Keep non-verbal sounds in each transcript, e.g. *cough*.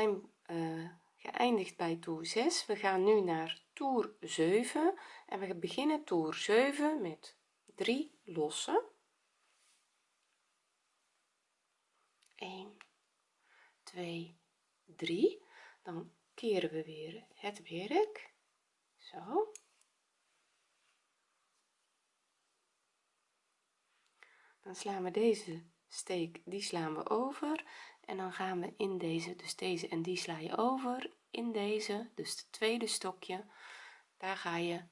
zijn uh, geëindigd bij toer 6 we gaan nu naar toer 7 en we beginnen toer 7 met 3 lossen. 1 2 3 dan keren we weer het werk. Zo. Dan slaan we deze steek die slaan we over en dan gaan we in deze dus deze en die sla je over. In deze dus het tweede stokje daar ga je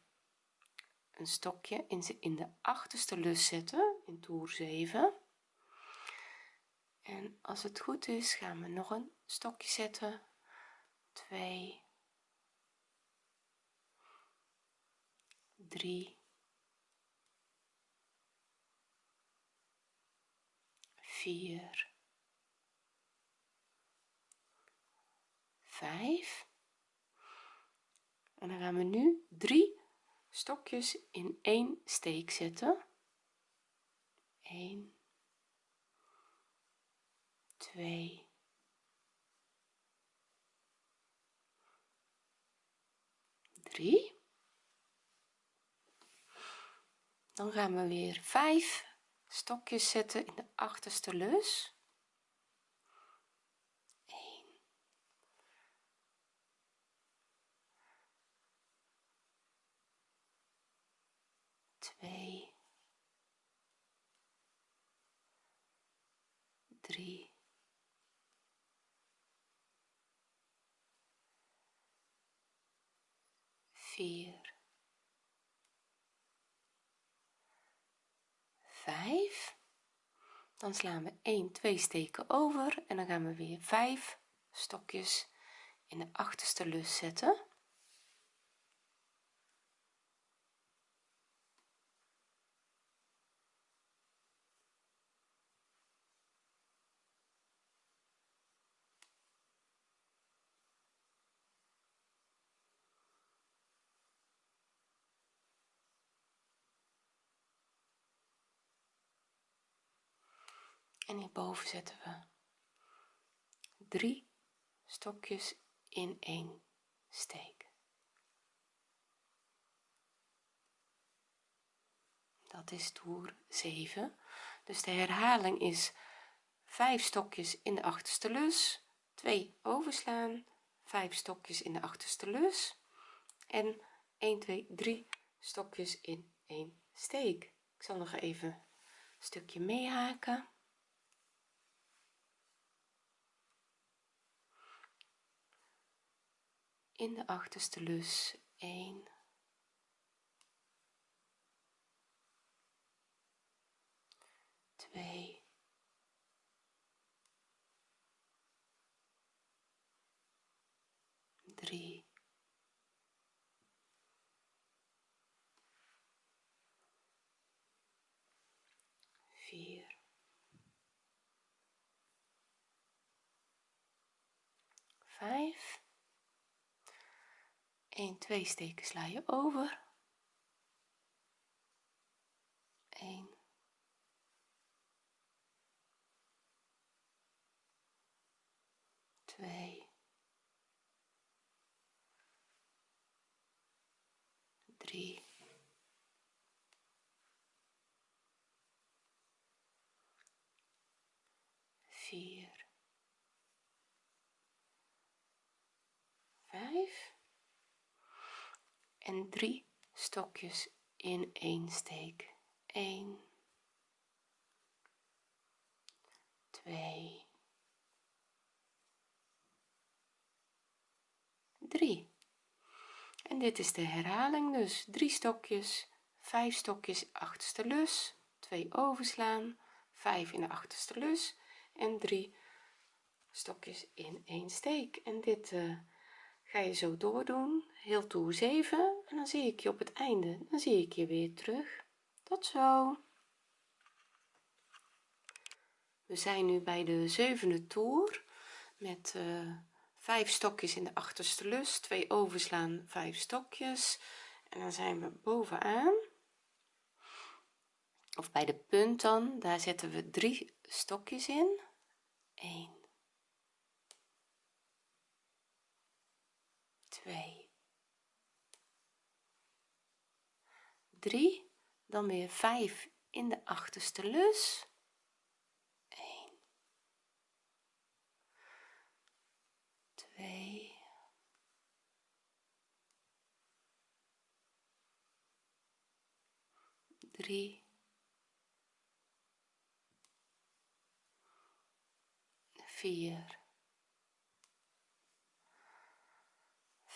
een stokje in, de achterste lus zetten in toer 7 en als het goed is gaan we nog een stokje zetten. 2 3 4 5 en dan gaan we nu drie stokjes in één steek zetten. 1 2 3 dan gaan we weer 5 stokjes zetten in de achterste lus 1 2 3 4 5 dan slaan we 1 2 steken over en dan gaan we weer 5 stokjes in de achterste lus zetten en hierboven zetten we drie stokjes in één steek. Dat is toer 7 dus de herhaling is 5 stokjes in de achterste lus 2 overslaan 5 stokjes in de achterste lus en 1 2 3 stokjes in één steek. Ik zal nog even een stukje meehaken in de achterste lus. 1 2 3 4 5 1 2 steken sla je over. 1 2 3 4 5 en drie stokjes in één steek. 1 2 3 en dit is de herhaling dus. Drie stokjes 5 stokjes achterste lus 2 overslaan 5 in de achterste lus en 3 stokjes in één steek. En dit uh, ga je zo doordoen. Heel toer 7 en dan zie ik je op het einde. Dan zie ik je weer terug. Tot zo. We zijn nu bij de zevende toer. Met uh, 5 stokjes in de achterste lus. 2 overslaan 5 stokjes. En dan zijn we bovenaan. Of bij de punt dan. Daar zetten we drie stokjes in. 1 2 3 dan weer 5 in de achterste lus. 1 2 3 4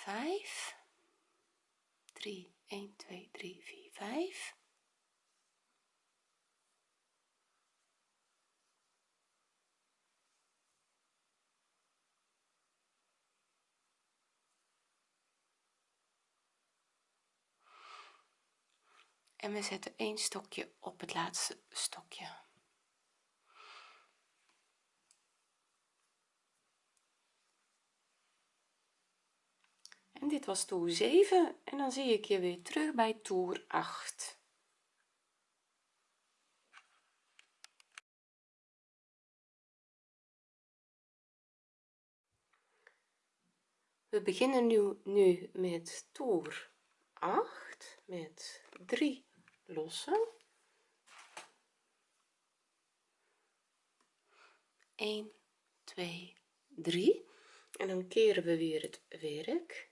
5 3 1 2 3 4 5 en we zetten een stokje op het laatste stokje en dit was toer 7 en dan zie ik je weer terug bij toer 8 we beginnen nu nu met toer 8 met 3 lossen. 1 2 3 en dan keren we weer het werk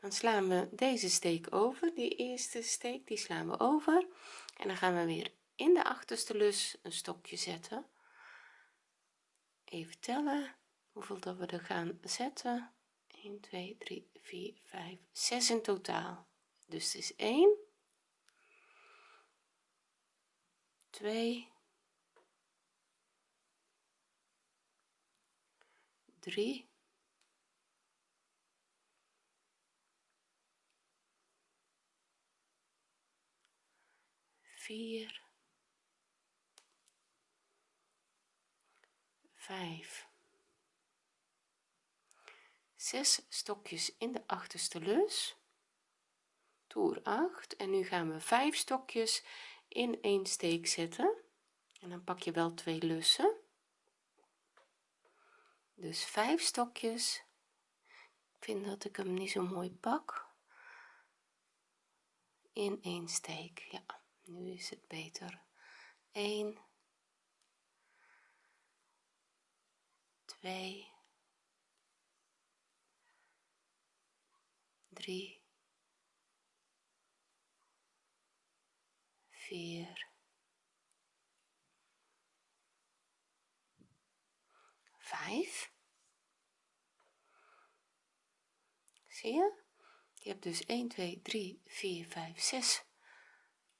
dan slaan we deze steek over die eerste steek die slaan we over. En dan gaan we weer in de achterste lus een stokje zetten. Even tellen hoeveel dat we er gaan zetten. 1 2 3 4 5 6 in totaal. Dus het is 1 2 3 4 5 6 stokjes in de achterste lus toer 8 en nu gaan we 5 stokjes in een steek zetten. En dan pak je wel twee lussen. Dus 5 stokjes. Ik vind dat ik hem niet zo mooi pak. In een steek ja nu is het beter. 1 2 3 4 5 zie je? Je hebt dus 1 2 3 4 5 6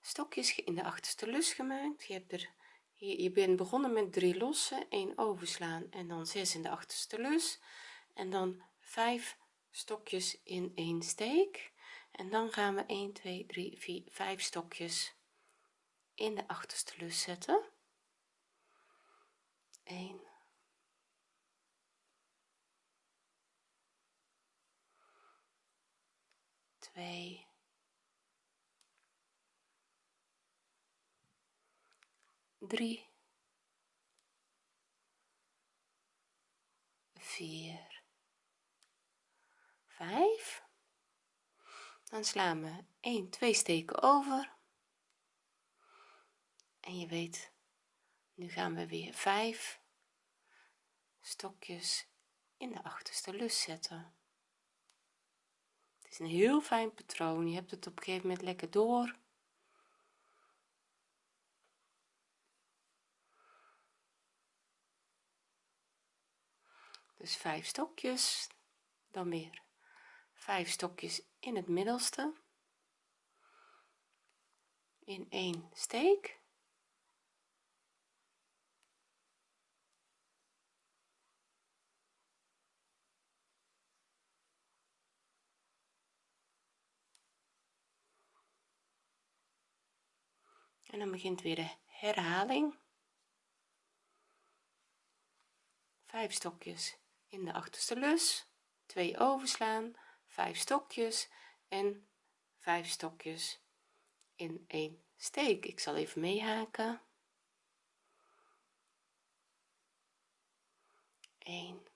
stokjes in de achterste lus gemaakt. Je hebt er hier je bent begonnen met 3 lossen 1 overslaan en dan 6 in de achterste lus. En dan 5 stokjes in een steek. En dan gaan we 1 2 3 4 5 stokjes in de achterste lus zetten. 1 2 3 4 5 dan slaan we 1 2 steken over. En je weet nu gaan we weer 5 stokjes in de achterste lus zetten. Het is een heel fijn patroon. Je hebt het op een gegeven moment lekker door dus 5 stokjes dan weer 5 stokjes in het middelste. In één steek. En dan begint weer de herhaling. 5 stokjes in de achterste lus 2 overslaan 5 stokjes en 5 stokjes in een steek. Ik zal even meehaken. 1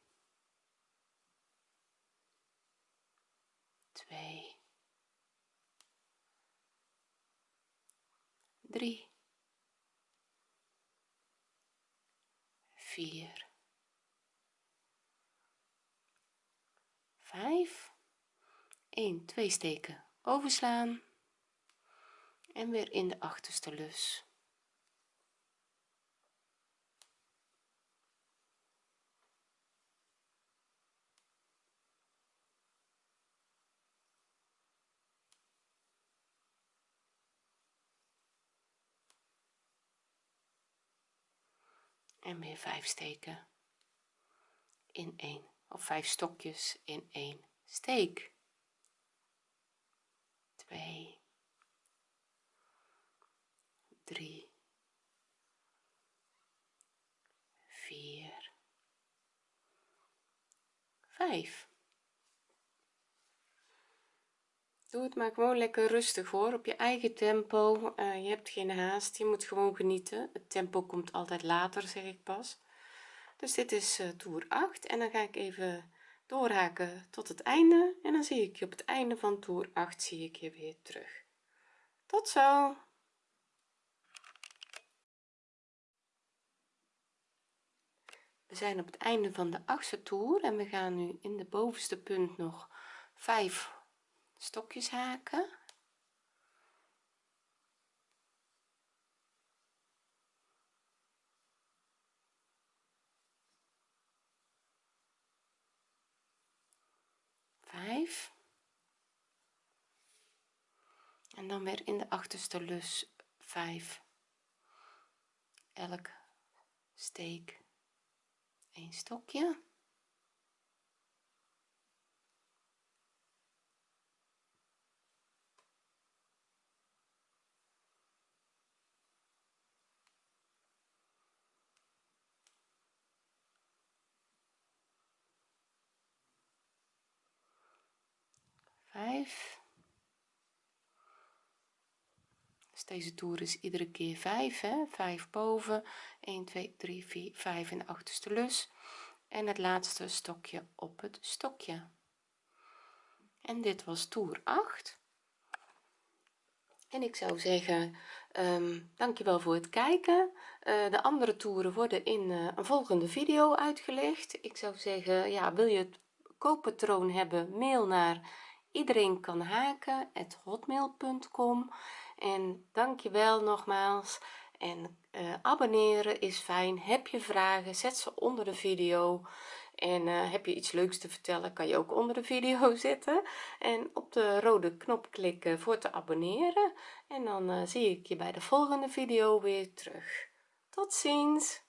2 3 4 5 1 2 steken overslaan. En weer in de achterste lus. En weer 5 steken in 1 of 5 stokjes in 1 steek. 2 3 4 5 doe het maar gewoon lekker rustig hoor. Op je eigen tempo. Uh, je hebt geen haast. Je moet gewoon genieten. Het tempo komt altijd later zeg ik pas dus dit is uh, toer 8 en dan ga ik even doorhaken tot het einde en dan zie ik je op het einde van toer 8 zie ik je weer terug. Tot zo! We zijn op het einde van de achtste toer en we gaan nu in de bovenste punt nog 5 stokjes haken vijf. En dan weer in de achterste lus 5 elk steek een stokje vijf. Dus deze toer is iedere keer 5 hè. 5 boven. 1 2 3 4 5 in de achterste lus. En het laatste stokje op het stokje. En dit was toer 8 en ik zou zeggen um, dankjewel voor het kijken. Uh, de andere toeren worden in uh, een volgende video uitgelegd. Ik zou zeggen ja wil je het kooppatroon hebben mail naar iedereen kan haken hotmail.com en dankjewel nogmaals. En uh, abonneren is fijn. Heb je vragen zet ze onder de video. En uh, heb je iets leuks te vertellen kan je ook onder de video *laughs* zetten. En op de rode knop klikken voor te abonneren. En dan uh, zie ik je bij de volgende video weer terug. Tot ziens